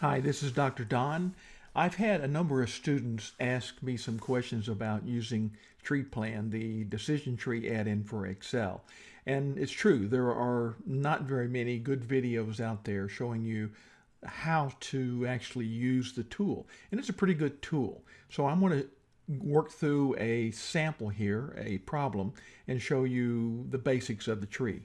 Hi, this is Dr. Don. I've had a number of students ask me some questions about using TreePlan, the decision tree add-in for Excel. And it's true, there are not very many good videos out there showing you how to actually use the tool. And it's a pretty good tool. So I'm going to work through a sample here, a problem, and show you the basics of the tree.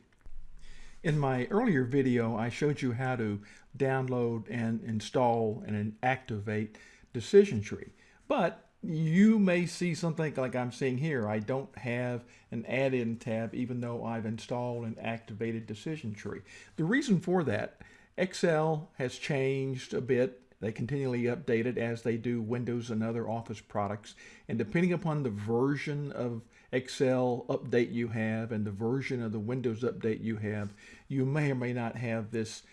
In my earlier video, I showed you how to download and install and activate Decision Tree. But you may see something like I'm seeing here. I don't have an add-in tab even though I've installed and activated Decision Tree. The reason for that, Excel has changed a bit they continually update it as they do Windows and other Office products. And depending upon the version of Excel update you have and the version of the Windows update you have, you may or may not have this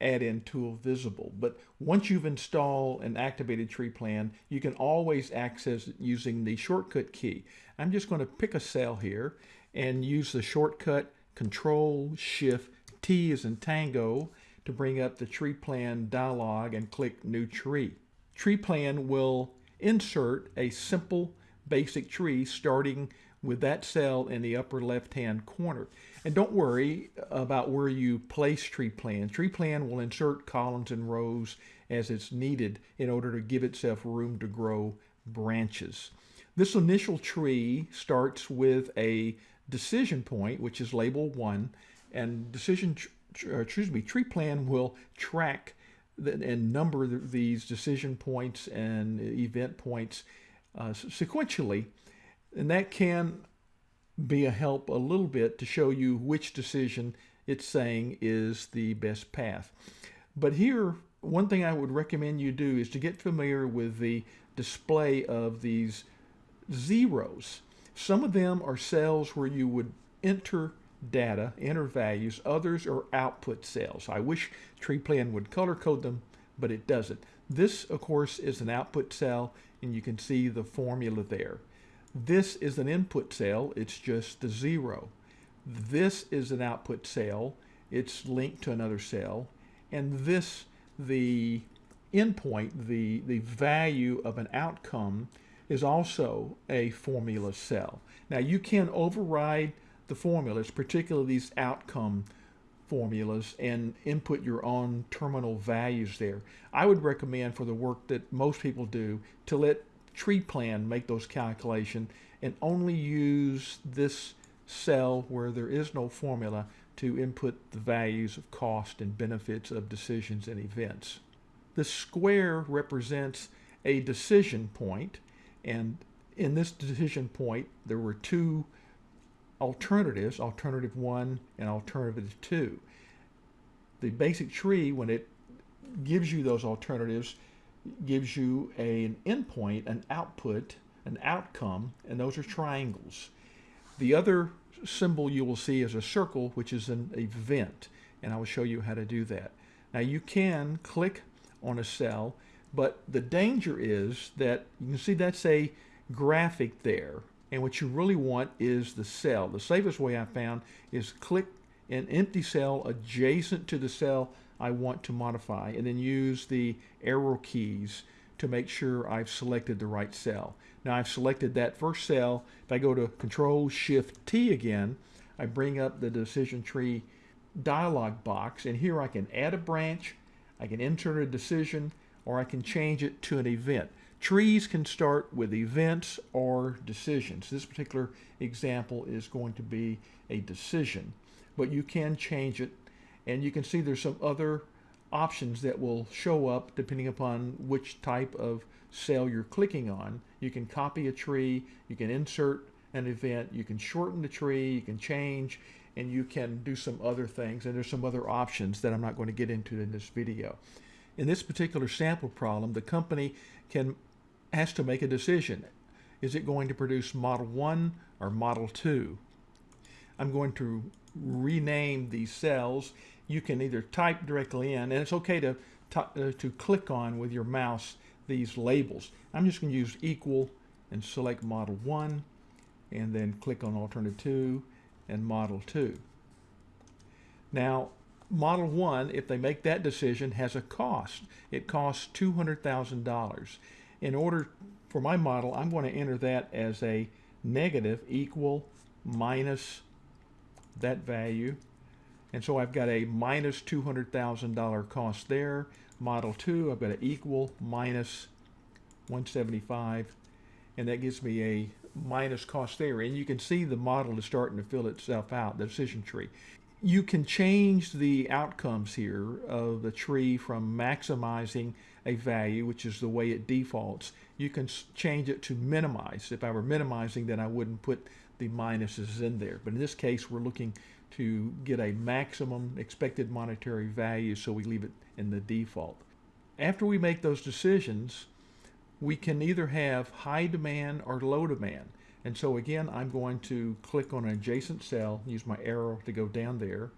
add-in tool visible. But once you've installed and activated TreePlan, you can always access it using the shortcut key. I'm just going to pick a cell here and use the shortcut Control Shift T as in Tango to bring up the TreePlan dialog and click New Tree. TreePlan will insert a simple basic tree starting with that cell in the upper left hand corner. And don't worry about where you place TreePlan. Tree plan will insert columns and rows as it's needed in order to give itself room to grow branches. This initial tree starts with a decision point, which is label one, and decision uh, excuse me, TreePlan will track and number these decision points and event points uh, sequentially. And that can be a help a little bit to show you which decision it's saying is the best path. But here, one thing I would recommend you do is to get familiar with the display of these zeros. Some of them are cells where you would enter data, enter values. Others are output cells. I wish TreePlan would color code them, but it doesn't. This, of course, is an output cell, and you can see the formula there. This is an input cell. It's just the zero. This is an output cell. It's linked to another cell. And this, the endpoint, the, the value of an outcome, is also a formula cell. Now you can override the formulas, particularly these outcome formulas, and input your own terminal values there. I would recommend for the work that most people do to let TreePlan make those calculations and only use this cell where there is no formula to input the values of cost and benefits of decisions and events. The square represents a decision point and in this decision point there were two alternatives, alternative one and alternative two. The basic tree, when it gives you those alternatives, gives you a, an endpoint, an output, an outcome, and those are triangles. The other symbol you will see is a circle, which is an event, and I will show you how to do that. Now you can click on a cell, but the danger is that you can see that's a graphic there, and what you really want is the cell. The safest way I found is click an empty cell adjacent to the cell I want to modify and then use the arrow keys to make sure I've selected the right cell. Now I've selected that first cell. If I go to Control Shift T again, I bring up the decision tree dialog box and here I can add a branch, I can insert a decision, or I can change it to an event. Trees can start with events or decisions. This particular example is going to be a decision, but you can change it and you can see there's some other options that will show up depending upon which type of cell you're clicking on. You can copy a tree, you can insert an event, you can shorten the tree, you can change, and you can do some other things. And there's some other options that I'm not going to get into in this video. In this particular sample problem, the company can has to make a decision. Is it going to produce Model 1 or Model 2? I'm going to rename these cells. You can either type directly in, and it's okay to, uh, to click on with your mouse these labels. I'm just going to use equal and select Model 1, and then click on Alternative 2 and Model 2. Now, Model 1, if they make that decision, has a cost. It costs $200,000. In order for my model, I'm going to enter that as a negative equal minus that value. And so I've got a minus $200,000 cost there. Model 2, I've got an equal minus 175 and that gives me a minus cost there. And you can see the model is starting to fill itself out, the decision tree. You can change the outcomes here of the tree from maximizing a value, which is the way it defaults. You can change it to minimize. If I were minimizing, then I wouldn't put the minuses in there. But in this case, we're looking to get a maximum expected monetary value, so we leave it in the default. After we make those decisions, we can either have high demand or low demand. And so again, I'm going to click on an adjacent cell, use my arrow to go down there,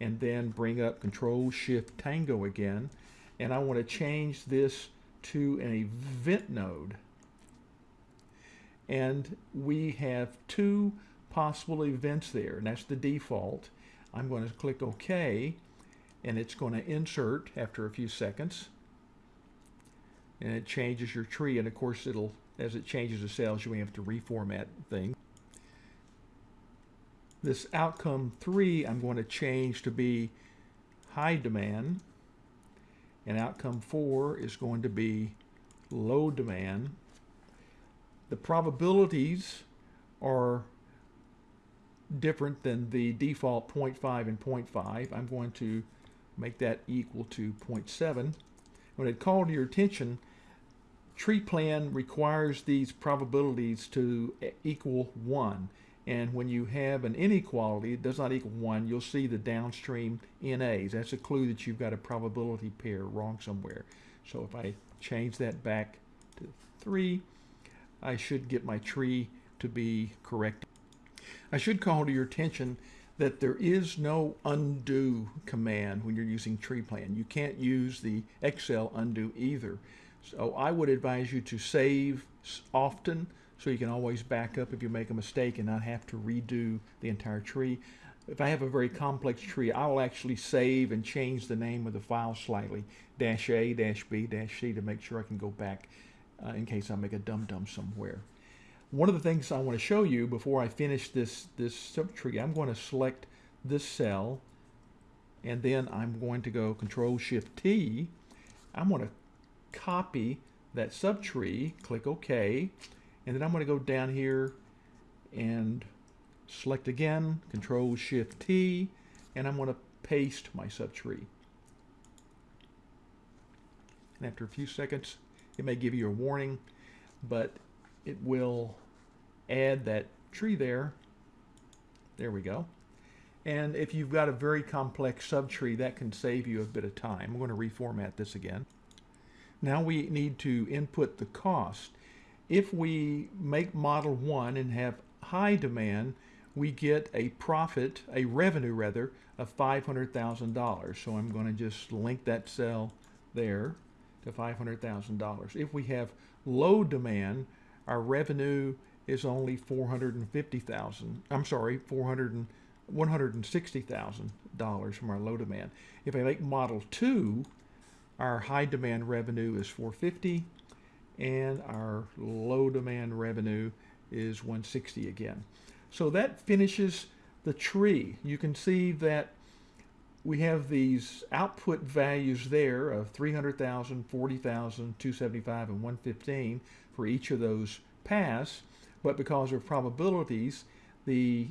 and then bring up Control Shift Tango again. And I want to change this to an event node. And we have two possible events there, and that's the default. I'm going to click OK, and it's going to insert after a few seconds and it changes your tree and of course it'll as it changes the cells you may have to reformat things this outcome 3 I'm going to change to be high demand and outcome 4 is going to be low demand. The probabilities are different than the default 0.5 and 0.5 I'm going to make that equal to 0.7 when it called to your attention TreePlan requires these probabilities to equal 1. And when you have an inequality, it does not equal 1, you'll see the downstream NAs. That's a clue that you've got a probability pair wrong somewhere. So if I change that back to 3, I should get my tree to be correct. I should call to your attention that there is no undo command when you're using TreePlan. You can't use the Excel undo either. So I would advise you to save often so you can always back up if you make a mistake and not have to redo the entire tree. If I have a very complex tree, I will actually save and change the name of the file slightly, dash A, dash B, dash C, to make sure I can go back uh, in case I make a dum-dum somewhere. One of the things I want to show you before I finish this, this subtree, I'm going to select this cell, and then I'm going to go Control-Shift-T. I'm going to copy that subtree, click OK, and then I'm going to go down here and select again, Control Shift T, and I'm going to paste my subtree. And after a few seconds, it may give you a warning, but it will add that tree there. There we go. And if you've got a very complex subtree, that can save you a bit of time. I'm going to reformat this again. Now we need to input the cost. If we make model one and have high demand, we get a profit, a revenue rather, of $500,000. So I'm going to just link that cell there to $500,000. If we have low demand, our revenue is only 450,000. I'm sorry, 400 $160,000 from our low demand. If I make model 2, our high demand revenue is 450 and our low demand revenue is 160 again. So that finishes the tree. You can see that we have these output values there of 300,000, 40,000, 275, and 115 for each of those paths. But because of probabilities, the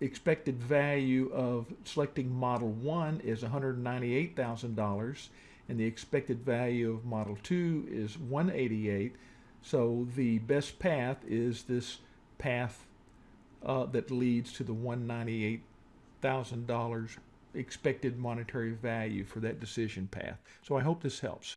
expected value of selecting model 1 is $198,000 and the expected value of model 2 is 188 so the best path is this path uh, that leads to the $198,000 expected monetary value for that decision path. So I hope this helps.